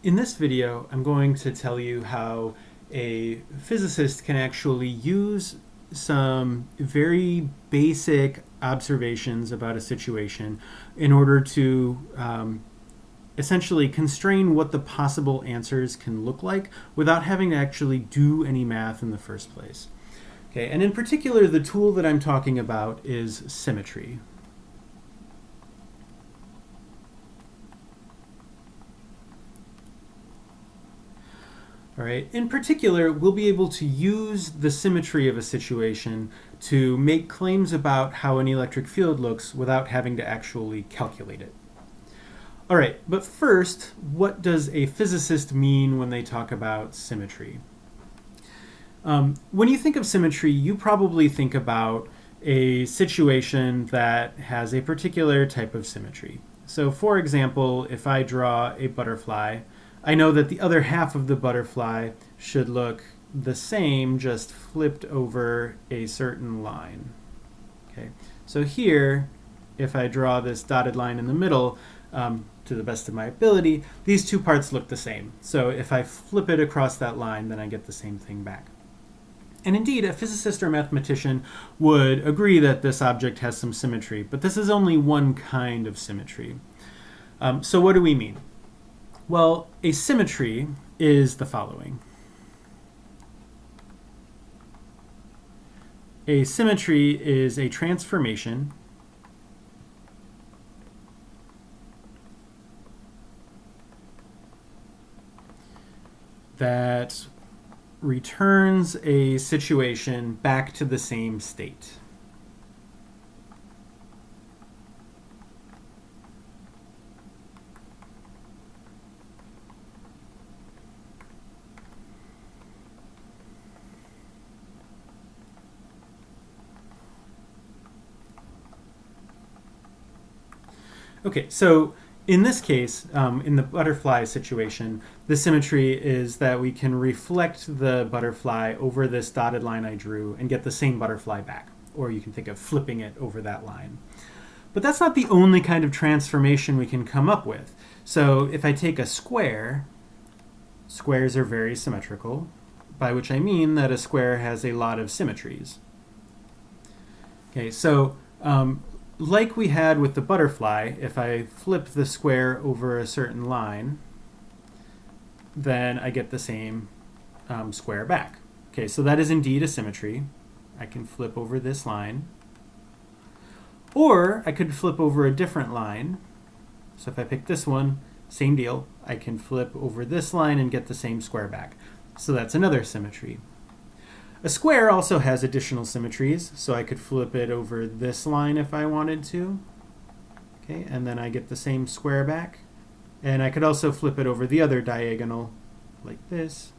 In this video, I'm going to tell you how a physicist can actually use some very basic observations about a situation in order to um, essentially constrain what the possible answers can look like without having to actually do any math in the first place. Okay, and in particular, the tool that I'm talking about is symmetry. All right. In particular, we'll be able to use the symmetry of a situation to make claims about how an electric field looks without having to actually calculate it. All right, but first, what does a physicist mean when they talk about symmetry? Um, when you think of symmetry, you probably think about a situation that has a particular type of symmetry. So for example, if I draw a butterfly, I know that the other half of the butterfly should look the same, just flipped over a certain line. Okay, so here, if I draw this dotted line in the middle, um, to the best of my ability, these two parts look the same. So if I flip it across that line, then I get the same thing back. And indeed, a physicist or mathematician would agree that this object has some symmetry, but this is only one kind of symmetry. Um, so what do we mean? Well, a symmetry is the following. A symmetry is a transformation that returns a situation back to the same state. Okay, so in this case, um, in the butterfly situation, the symmetry is that we can reflect the butterfly over this dotted line I drew and get the same butterfly back. Or you can think of flipping it over that line. But that's not the only kind of transformation we can come up with. So if I take a square, squares are very symmetrical, by which I mean that a square has a lot of symmetries. Okay, so um, like we had with the butterfly, if I flip the square over a certain line, then I get the same um, square back. Okay, so that is indeed a symmetry. I can flip over this line. Or I could flip over a different line. So if I pick this one, same deal. I can flip over this line and get the same square back. So that's another symmetry. A square also has additional symmetries, so I could flip it over this line if I wanted to. Okay, and then I get the same square back. And I could also flip it over the other diagonal like this.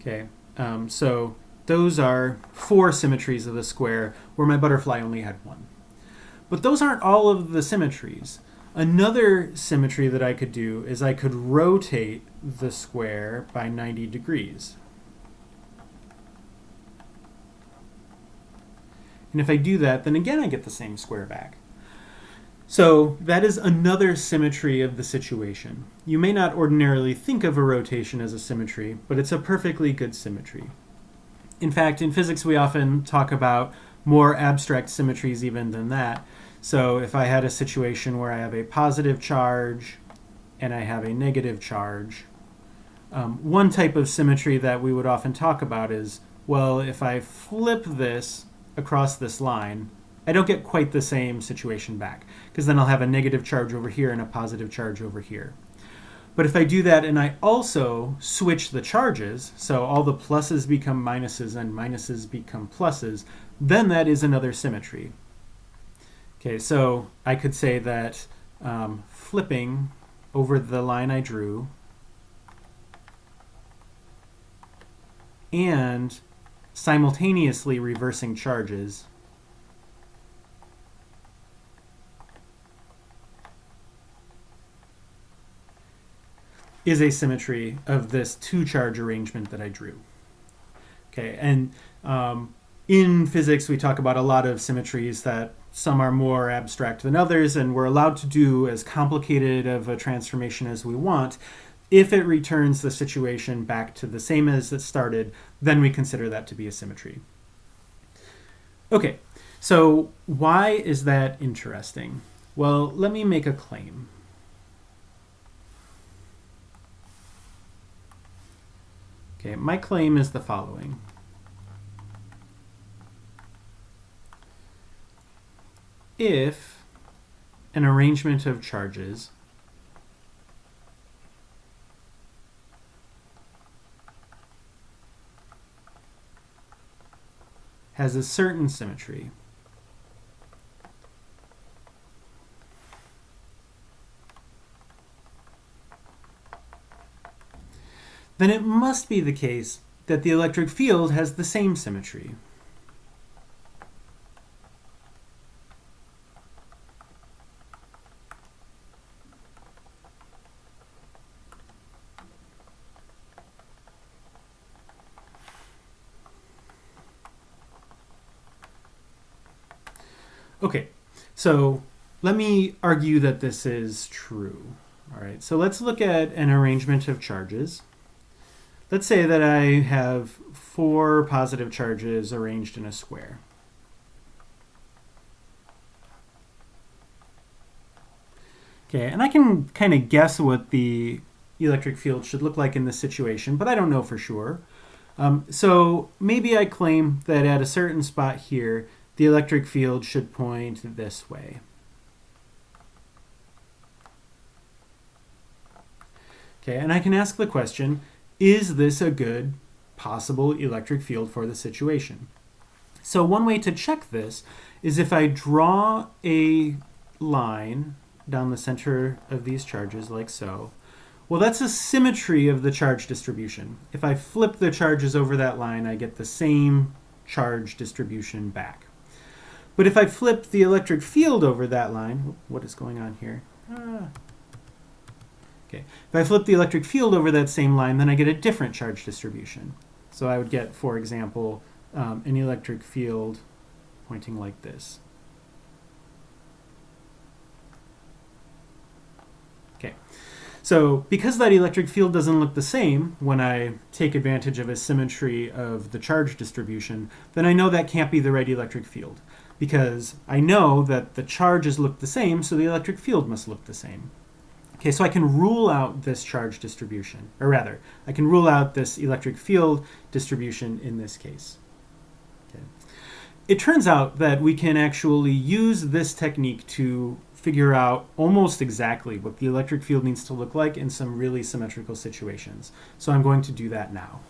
Okay, um, so those are four symmetries of the square where my butterfly only had one. But those aren't all of the symmetries. Another symmetry that I could do is I could rotate the square by 90 degrees. And if I do that, then again I get the same square back. So that is another symmetry of the situation. You may not ordinarily think of a rotation as a symmetry, but it's a perfectly good symmetry. In fact, in physics we often talk about more abstract symmetries even than that. So if I had a situation where I have a positive charge and I have a negative charge, um, one type of symmetry that we would often talk about is, well, if I flip this across this line, I don't get quite the same situation back, because then I'll have a negative charge over here and a positive charge over here. But if I do that and I also switch the charges, so all the pluses become minuses and minuses become pluses, then that is another symmetry. Okay, so I could say that um, flipping over the line I drew and simultaneously reversing charges is a symmetry of this two charge arrangement that I drew. Okay, and um, in physics we talk about a lot of symmetries that some are more abstract than others, and we're allowed to do as complicated of a transformation as we want. If it returns the situation back to the same as it started, then we consider that to be a symmetry. Okay, so why is that interesting? Well, let me make a claim. Okay, my claim is the following. If an arrangement of charges has a certain symmetry, then it must be the case that the electric field has the same symmetry. Okay, so let me argue that this is true. All right, so let's look at an arrangement of charges. Let's say that I have four positive charges arranged in a square. Okay, and I can kind of guess what the electric field should look like in this situation, but I don't know for sure. Um, so maybe I claim that at a certain spot here, the electric field should point this way. Okay, and I can ask the question, is this a good possible electric field for the situation? So one way to check this is if I draw a line down the center of these charges like so, well, that's a symmetry of the charge distribution. If I flip the charges over that line, I get the same charge distribution back. But if I flip the electric field over that line, what is going on here? Ah, Okay. If I flip the electric field over that same line, then I get a different charge distribution. So I would get, for example, um, an electric field pointing like this. Okay. So because that electric field doesn't look the same when I take advantage of a symmetry of the charge distribution, then I know that can't be the right electric field because I know that the charges look the same, so the electric field must look the same. Okay, so I can rule out this charge distribution, or rather, I can rule out this electric field distribution in this case. Okay. It turns out that we can actually use this technique to figure out almost exactly what the electric field needs to look like in some really symmetrical situations. So I'm going to do that now.